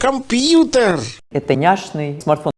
Компьютер! Это няшный смартфон.